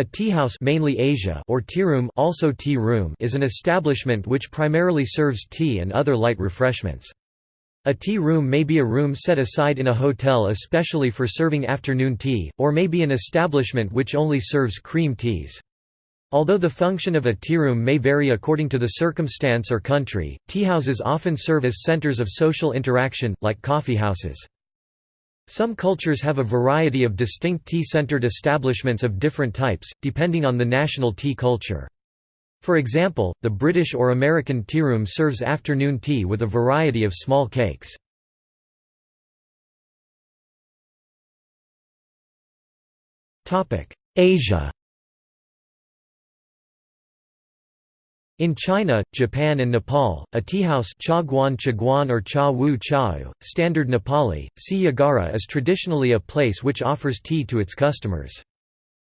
A tea house mainly Asia or tea room, also tea room is an establishment which primarily serves tea and other light refreshments. A tea room may be a room set aside in a hotel especially for serving afternoon tea, or may be an establishment which only serves cream teas. Although the function of a tea room may vary according to the circumstance or country, teahouses often serve as centers of social interaction, like coffee houses. Some cultures have a variety of distinct tea-centered establishments of different types, depending on the national tea culture. For example, the British or American tea room serves afternoon tea with a variety of small cakes. Asia In China, Japan and Nepal, a teahouse or cha wu standard Nepali, si yagara is traditionally a place which offers tea to its customers.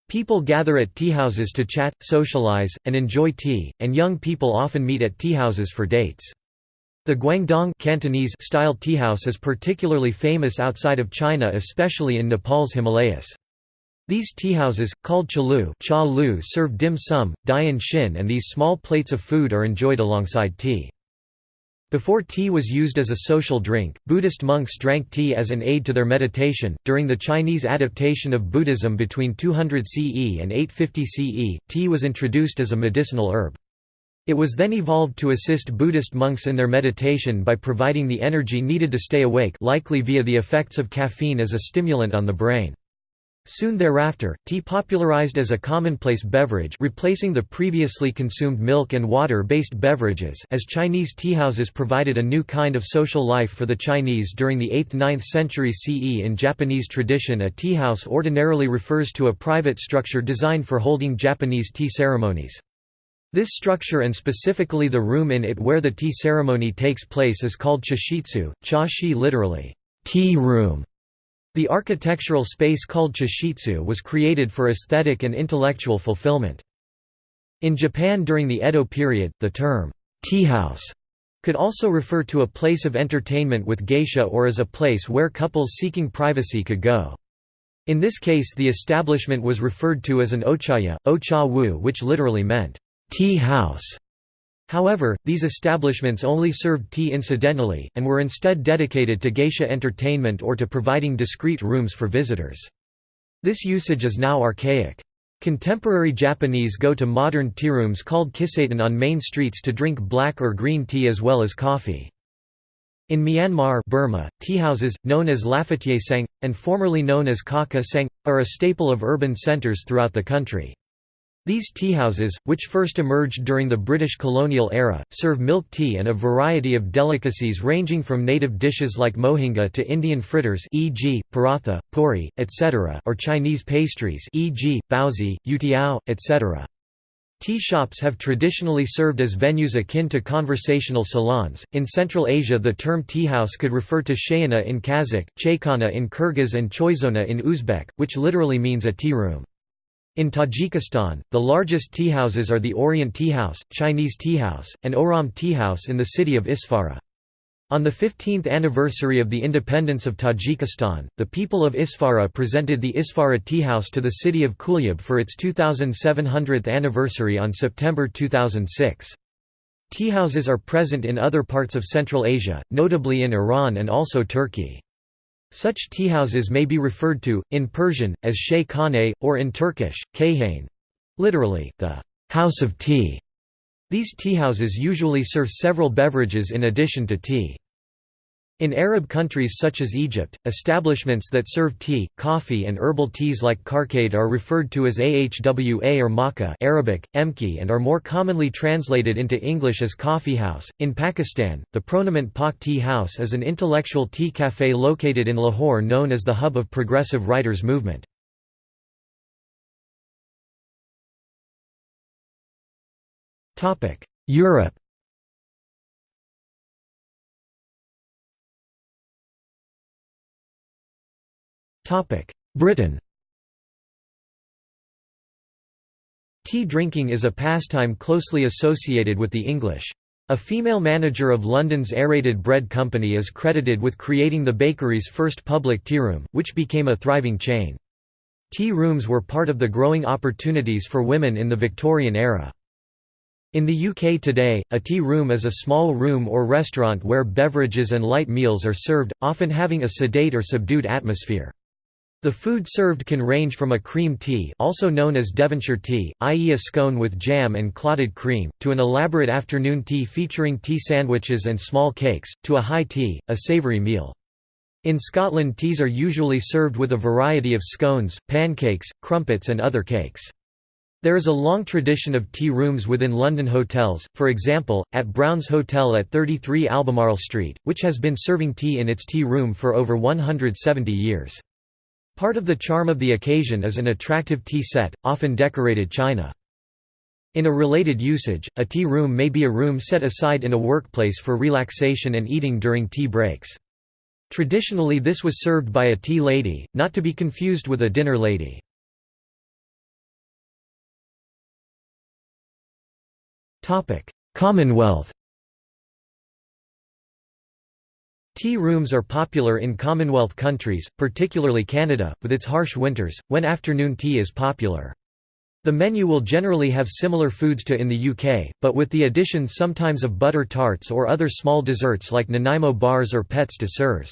People gather at teahouses to chat, socialize, and enjoy tea, and young people often meet at teahouses for dates. The Guangdong Cantonese style teahouse is particularly famous outside of China especially in Nepal's Himalayas. These teahouses, called chalu cha serve dim sum, dianxin and these small plates of food are enjoyed alongside tea. Before tea was used as a social drink, Buddhist monks drank tea as an aid to their meditation. During the Chinese adaptation of Buddhism between 200 CE and 850 CE, tea was introduced as a medicinal herb. It was then evolved to assist Buddhist monks in their meditation by providing the energy needed to stay awake likely via the effects of caffeine as a stimulant on the brain. Soon thereafter, tea popularized as a commonplace beverage replacing the previously consumed milk and water-based beverages as Chinese teahouses provided a new kind of social life for the Chinese during the 8th–9th century CE in Japanese tradition a teahouse ordinarily refers to a private structure designed for holding Japanese tea ceremonies. This structure and specifically the room in it where the tea ceremony takes place is called chashitsu, cha shi literally, tea room. The architectural space called chashitsu was created for aesthetic and intellectual fulfillment. In Japan during the Edo period, the term, tea house could also refer to a place of entertainment with geisha or as a place where couples seeking privacy could go. In this case the establishment was referred to as an ochaya, ocha wu which literally meant, tea house. However, these establishments only served tea incidentally, and were instead dedicated to geisha entertainment or to providing discreet rooms for visitors. This usage is now archaic. Contemporary Japanese go to modern tea rooms called kissaten on main streets to drink black or green tea as well as coffee. In Myanmar Burma, teahouses, known as lafetier sang, and formerly known as kaka sang, are a staple of urban centres throughout the country. These teahouses, which first emerged during the British colonial era, serve milk tea and a variety of delicacies ranging from native dishes like mohinga to Indian fritters e.g., paratha, puri, etc. or Chinese pastries e.g., baozi, youtiao, etc. Tea shops have traditionally served as venues akin to conversational salons. In Central Asia, the term tea house could refer to shayana in Kazakh, chaykhana in Kyrgyz, and choizona in Uzbek, which literally means a tea room. In Tajikistan, the largest teahouses are the Orient Teahouse, Chinese Teahouse, and Oram Teahouse in the city of Isfara. On the 15th anniversary of the independence of Tajikistan, the people of Isfara presented the Isfara Teahouse to the city of Kulyab for its 2700th anniversary on September 2006. Teahouses are present in other parts of Central Asia, notably in Iran and also Turkey. Such teahouses may be referred to, in Persian, as shay khane, or in Turkish, kayhane literally, the house of tea. These teahouses usually serve several beverages in addition to tea. In Arab countries such as Egypt, establishments that serve tea, coffee and herbal teas like karkade are referred to as ahwa or makkah Arabic, emki and are more commonly translated into English as coffee house. In Pakistan, the Pronamint Pak Tea House is an intellectual tea cafe located in Lahore known as the hub of progressive writers movement. Europe Britain Tea drinking is a pastime closely associated with the English. A female manager of London's Aerated Bread Company is credited with creating the bakery's first public tearoom, which became a thriving chain. Tea rooms were part of the growing opportunities for women in the Victorian era. In the UK today, a tea room is a small room or restaurant where beverages and light meals are served, often having a sedate or subdued atmosphere. The food served can range from a cream tea also known as Devonshire tea, i.e. a scone with jam and clotted cream, to an elaborate afternoon tea featuring tea sandwiches and small cakes, to a high tea, a savoury meal. In Scotland teas are usually served with a variety of scones, pancakes, crumpets and other cakes. There is a long tradition of tea rooms within London hotels, for example, at Brown's Hotel at 33 Albemarle Street, which has been serving tea in its tea room for over 170 years. Part of the charm of the occasion is an attractive tea set, often decorated china. In a related usage, a tea room may be a room set aside in a workplace for relaxation and eating during tea breaks. Traditionally this was served by a tea lady, not to be confused with a dinner lady. Commonwealth Tea rooms are popular in Commonwealth countries, particularly Canada, with its harsh winters, when afternoon tea is popular. The menu will generally have similar foods to in the UK, but with the addition sometimes of butter tarts or other small desserts like Nanaimo bars or pets de sœur.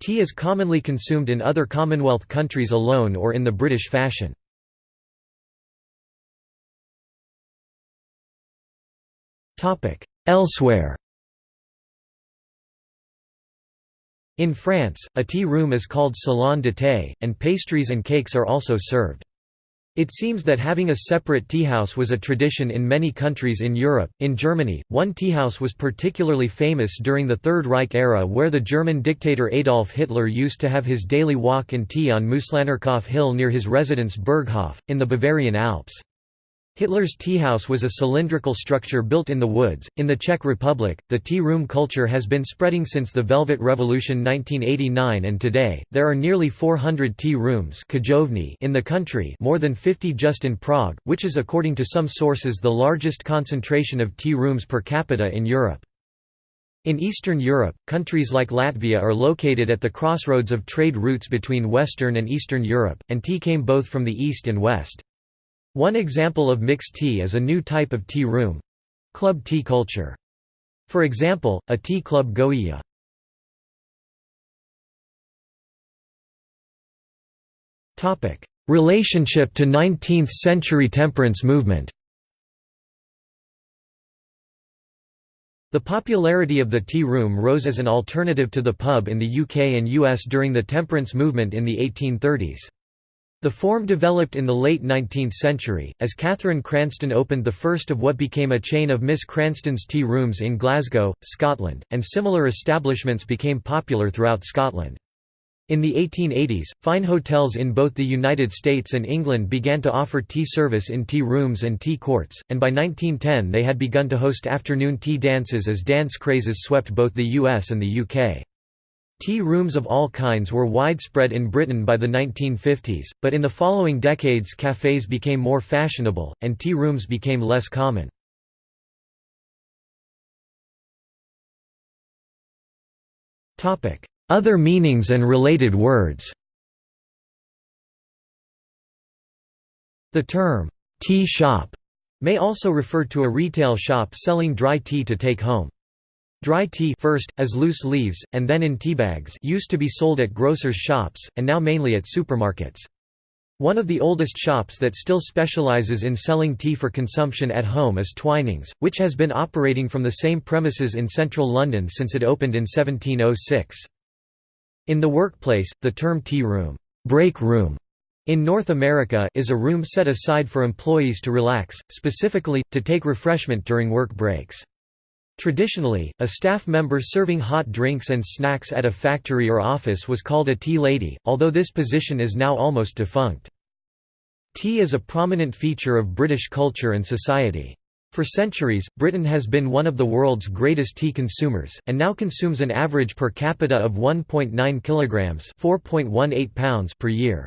Tea is commonly consumed in other Commonwealth countries alone or in the British fashion. Elsewhere In France, a tea room is called salon de thé, and pastries and cakes are also served. It seems that having a separate teahouse was a tradition in many countries in Europe. In Germany, one teahouse was particularly famous during the Third Reich era where the German dictator Adolf Hitler used to have his daily walk and tea on Mooslahnerkopf Hill near his residence Berghof, in the Bavarian Alps. Hitler's teahouse was a cylindrical structure built in the woods. In the Czech Republic, the tea room culture has been spreading since the Velvet Revolution 1989 and today, there are nearly 400 tea rooms in the country more than 50 just in Prague, which is according to some sources the largest concentration of tea rooms per capita in Europe. In Eastern Europe, countries like Latvia are located at the crossroads of trade routes between Western and Eastern Europe, and tea came both from the East and West. One example of mixed tea is a new type of tea room—club tea culture. For example, a tea club Goiya. Relationship to 19th-century temperance movement The popularity of the tea room rose as an alternative to the pub in the UK and US during the temperance movement in the 1830s. The form developed in the late 19th century, as Catherine Cranston opened the first of what became a chain of Miss Cranston's tea rooms in Glasgow, Scotland, and similar establishments became popular throughout Scotland. In the 1880s, fine hotels in both the United States and England began to offer tea service in tea rooms and tea courts, and by 1910 they had begun to host afternoon tea dances as dance crazes swept both the US and the UK. Tea rooms of all kinds were widespread in Britain by the 1950s, but in the following decades cafes became more fashionable, and tea rooms became less common. Other meanings and related words The term, tea shop, may also refer to a retail shop selling dry tea to take home. Dry tea first, as loose leaves, and then in teabags used to be sold at grocers' shops, and now mainly at supermarkets. One of the oldest shops that still specializes in selling tea for consumption at home is Twinings, which has been operating from the same premises in central London since it opened in 1706. In the workplace, the term tea room, break room in North America is a room set aside for employees to relax, specifically, to take refreshment during work breaks. Traditionally, a staff member serving hot drinks and snacks at a factory or office was called a tea lady, although this position is now almost defunct. Tea is a prominent feature of British culture and society. For centuries, Britain has been one of the world's greatest tea consumers, and now consumes an average per capita of 1.9 kilograms (4.18 pounds) per year.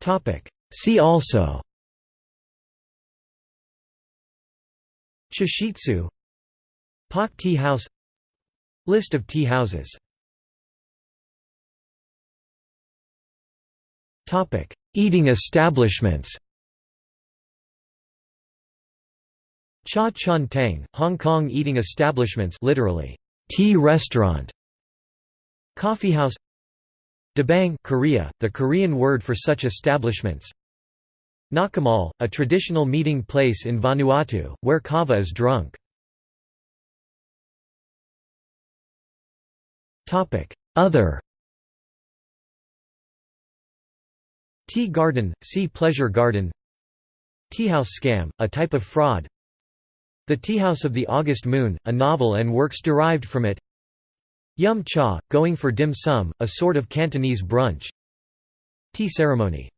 Topic: See also Chashitsu Pak Tea House List of tea houses. Eating establishments. Cha chaan teng, Hong Kong eating establishments literally, tea restaurant. Coffeehouse Dabang Korea, the Korean word for such establishments. Nakamal, a traditional meeting place in Vanuatu, where kava is drunk. Other. Tea garden, see pleasure garden. Teahouse scam, a type of fraud. The Teahouse of the August Moon, a novel and works derived from it. Yum cha, going for dim sum, a sort of Cantonese brunch. Tea ceremony